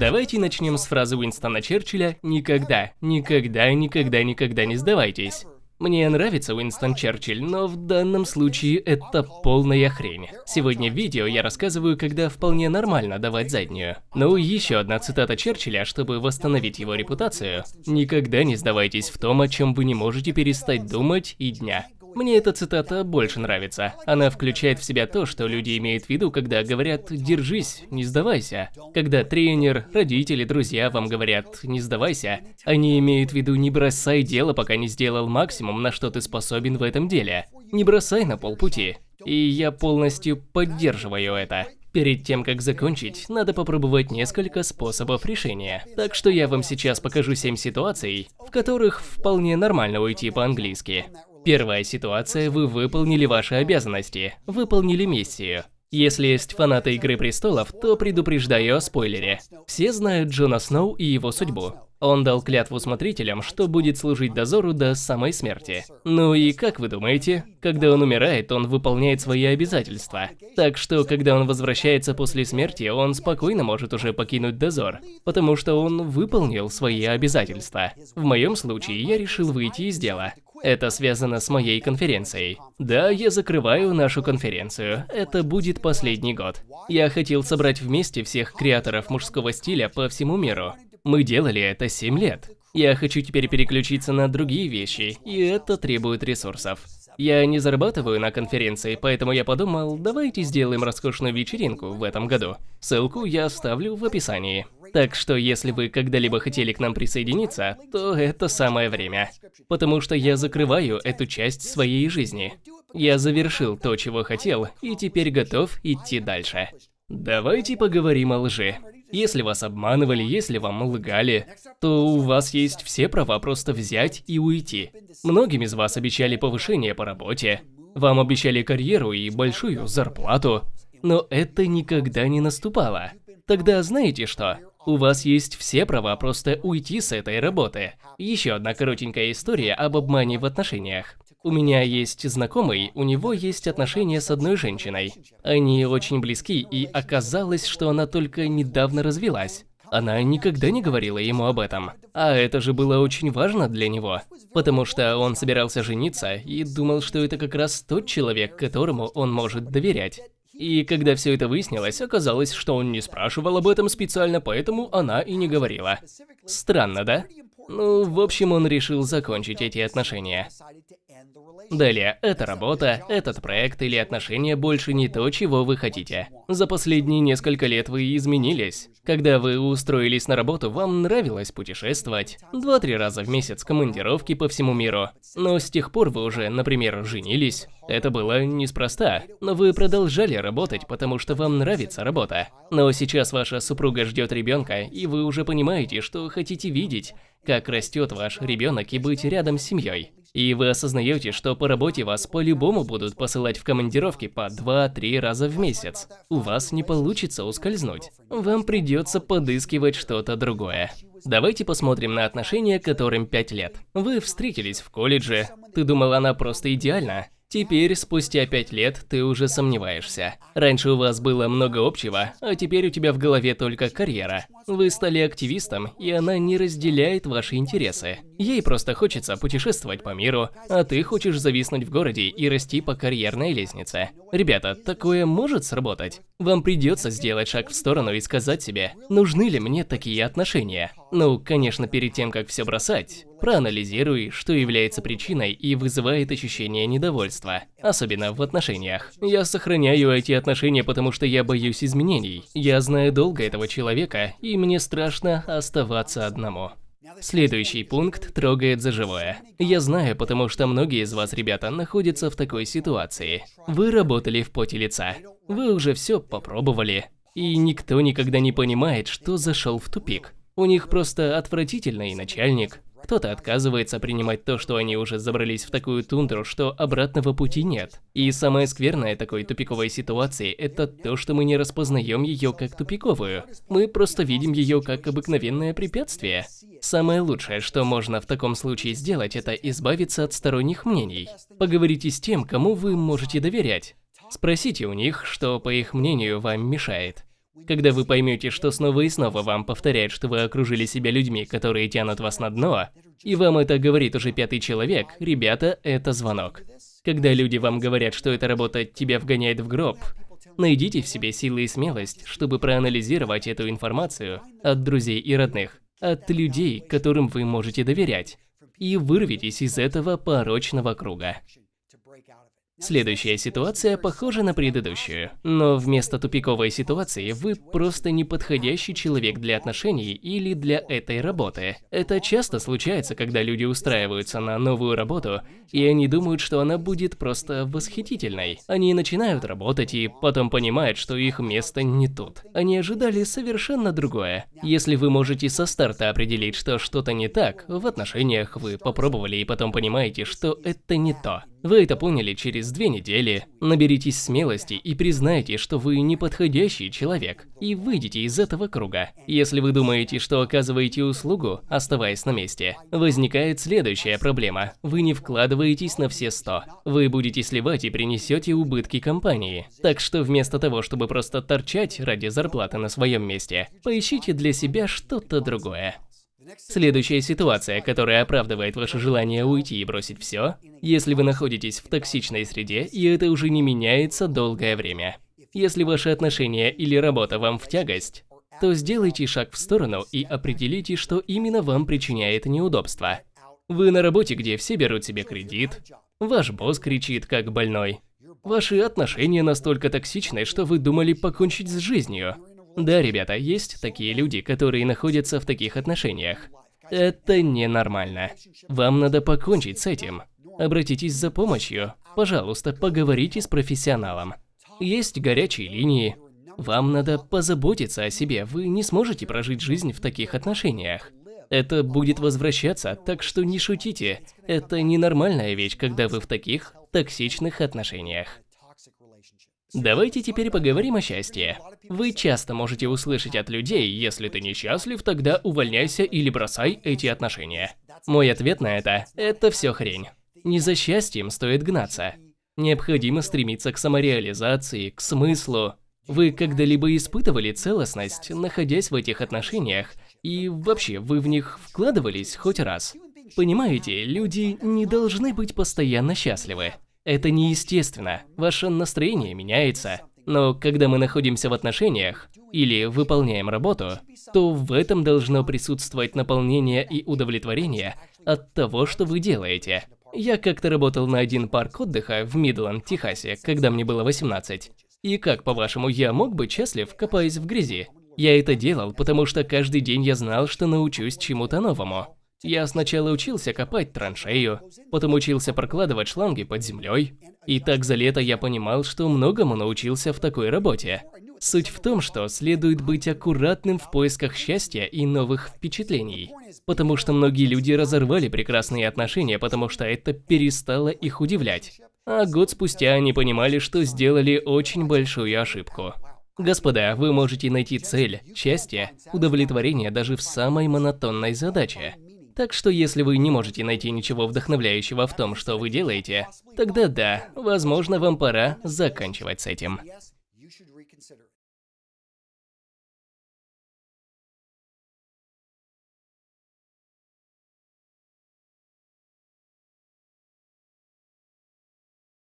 Давайте начнем с фразы Уинстона Черчилля «Никогда, никогда, никогда, никогда не сдавайтесь». Мне нравится Уинстон Черчилль, но в данном случае это полная хрень. Сегодня в видео я рассказываю, когда вполне нормально давать заднюю. Ну еще одна цитата Черчилля, чтобы восстановить его репутацию. «Никогда не сдавайтесь в том, о чем вы не можете перестать думать и дня». Мне эта цитата больше нравится. Она включает в себя то, что люди имеют в виду, когда говорят «держись, не сдавайся». Когда тренер, родители, друзья вам говорят «не сдавайся», они имеют в виду «не бросай дело, пока не сделал максимум, на что ты способен в этом деле». Не бросай на полпути. И я полностью поддерживаю это. Перед тем, как закончить, надо попробовать несколько способов решения. Так что я вам сейчас покажу 7 ситуаций, в которых вполне нормально уйти по-английски. Первая ситуация – вы выполнили ваши обязанности, выполнили миссию. Если есть фанаты Игры Престолов, то предупреждаю о спойлере. Все знают Джона Сноу и его судьбу. Он дал клятву смотрителям, что будет служить дозору до самой смерти. Ну и как вы думаете, когда он умирает, он выполняет свои обязательства. Так что, когда он возвращается после смерти, он спокойно может уже покинуть дозор, потому что он выполнил свои обязательства. В моем случае я решил выйти из дела. Это связано с моей конференцией. Да, я закрываю нашу конференцию. Это будет последний год. Я хотел собрать вместе всех креаторов мужского стиля по всему миру. Мы делали это 7 лет. Я хочу теперь переключиться на другие вещи, и это требует ресурсов. Я не зарабатываю на конференции, поэтому я подумал, давайте сделаем роскошную вечеринку в этом году. Ссылку я оставлю в описании. Так что если вы когда-либо хотели к нам присоединиться, то это самое время. Потому что я закрываю эту часть своей жизни. Я завершил то, чего хотел, и теперь готов идти дальше. Давайте поговорим о лжи. Если вас обманывали, если вам лгали, то у вас есть все права просто взять и уйти. Многим из вас обещали повышение по работе, вам обещали карьеру и большую зарплату, но это никогда не наступало. Тогда знаете что? У вас есть все права просто уйти с этой работы. Еще одна коротенькая история об обмане в отношениях. У меня есть знакомый, у него есть отношения с одной женщиной. Они очень близки, и оказалось, что она только недавно развелась. Она никогда не говорила ему об этом. А это же было очень важно для него. Потому что он собирался жениться и думал, что это как раз тот человек, которому он может доверять. И когда все это выяснилось, оказалось, что он не спрашивал об этом специально, поэтому она и не говорила. Странно, да? Ну, в общем, он решил закончить эти отношения. Далее, эта работа, этот проект или отношения больше не то, чего вы хотите. За последние несколько лет вы изменились. Когда вы устроились на работу, вам нравилось путешествовать. Два-три раза в месяц командировки по всему миру. Но с тех пор вы уже, например, женились. Это было неспроста, но вы продолжали работать, потому что вам нравится работа. Но сейчас ваша супруга ждет ребенка, и вы уже понимаете, что хотите видеть, как растет ваш ребенок и быть рядом с семьей. И вы осознаете, что по работе вас по-любому будут посылать в командировки по 2-3 раза в месяц. У вас не получится ускользнуть. Вам придется подыскивать что-то другое. Давайте посмотрим на отношения, которым 5 лет. Вы встретились в колледже. Ты думал, она просто идеальна? Теперь, спустя пять лет, ты уже сомневаешься. Раньше у вас было много общего, а теперь у тебя в голове только карьера. Вы стали активистом, и она не разделяет ваши интересы. Ей просто хочется путешествовать по миру, а ты хочешь зависнуть в городе и расти по карьерной лестнице. Ребята, такое может сработать? Вам придется сделать шаг в сторону и сказать себе, нужны ли мне такие отношения? Ну, конечно, перед тем, как все бросать, проанализируй, что является причиной и вызывает ощущение недовольства, особенно в отношениях. Я сохраняю эти отношения, потому что я боюсь изменений. Я знаю долго этого человека, и мне страшно оставаться одному. Следующий пункт трогает за живое. Я знаю, потому что многие из вас, ребята, находятся в такой ситуации. Вы работали в поте лица. Вы уже все попробовали. И никто никогда не понимает, что зашел в тупик. У них просто отвратительный начальник, кто-то отказывается принимать то, что они уже забрались в такую тундру, что обратного пути нет. И самое скверное такой тупиковой ситуации – это то, что мы не распознаем ее как тупиковую. Мы просто видим ее как обыкновенное препятствие. Самое лучшее, что можно в таком случае сделать, это избавиться от сторонних мнений. Поговорите с тем, кому вы можете доверять. Спросите у них, что, по их мнению, вам мешает. Когда вы поймете, что снова и снова вам повторяют, что вы окружили себя людьми, которые тянут вас на дно, и вам это говорит уже пятый человек, ребята, это звонок. Когда люди вам говорят, что эта работа тебя вгоняет в гроб, найдите в себе силы и смелость, чтобы проанализировать эту информацию от друзей и родных, от людей, которым вы можете доверять, и вырвитесь из этого порочного круга. Следующая ситуация похожа на предыдущую, но вместо тупиковой ситуации вы просто неподходящий человек для отношений или для этой работы. Это часто случается, когда люди устраиваются на новую работу, и они думают, что она будет просто восхитительной. Они начинают работать и потом понимают, что их место не тут. Они ожидали совершенно другое. Если вы можете со старта определить, что что-то не так, в отношениях вы попробовали и потом понимаете, что это не то. Вы это поняли через две недели. Наберитесь смелости и признайте, что вы неподходящий человек, и выйдите из этого круга. Если вы думаете, что оказываете услугу, оставаясь на месте, возникает следующая проблема. Вы не вкладываетесь на все 100. Вы будете сливать и принесете убытки компании. Так что вместо того, чтобы просто торчать ради зарплаты на своем месте, поищите для себя что-то другое. Следующая ситуация, которая оправдывает ваше желание уйти и бросить все, если вы находитесь в токсичной среде, и это уже не меняется долгое время. Если ваши отношения или работа вам в тягость, то сделайте шаг в сторону и определите, что именно вам причиняет неудобства. Вы на работе, где все берут себе кредит, ваш босс кричит как больной, ваши отношения настолько токсичны, что вы думали покончить с жизнью, да, ребята, есть такие люди, которые находятся в таких отношениях. Это ненормально. Вам надо покончить с этим. Обратитесь за помощью. Пожалуйста, поговорите с профессионалом. Есть горячие линии. Вам надо позаботиться о себе, вы не сможете прожить жизнь в таких отношениях. Это будет возвращаться, так что не шутите. Это ненормальная вещь, когда вы в таких токсичных отношениях. Давайте теперь поговорим о счастье. Вы часто можете услышать от людей, если ты несчастлив, тогда увольняйся или бросай эти отношения. Мой ответ на это – это все хрень. Не за счастьем стоит гнаться. Необходимо стремиться к самореализации, к смыслу. Вы когда-либо испытывали целостность, находясь в этих отношениях? И вообще, вы в них вкладывались хоть раз? Понимаете, люди не должны быть постоянно счастливы. Это неестественно, ваше настроение меняется. Но когда мы находимся в отношениях или выполняем работу, то в этом должно присутствовать наполнение и удовлетворение от того, что вы делаете. Я как-то работал на один парк отдыха в Мидланд, Техасе, когда мне было 18. И как, по-вашему, я мог быть счастлив, копаясь в грязи? Я это делал, потому что каждый день я знал, что научусь чему-то новому. Я сначала учился копать траншею, потом учился прокладывать шланги под землей. И так за лето я понимал, что многому научился в такой работе. Суть в том, что следует быть аккуратным в поисках счастья и новых впечатлений. Потому что многие люди разорвали прекрасные отношения, потому что это перестало их удивлять. А год спустя они понимали, что сделали очень большую ошибку. Господа, вы можете найти цель, счастье, удовлетворение даже в самой монотонной задаче. Так что если вы не можете найти ничего вдохновляющего в том, что вы делаете, тогда да, возможно, вам пора заканчивать с этим.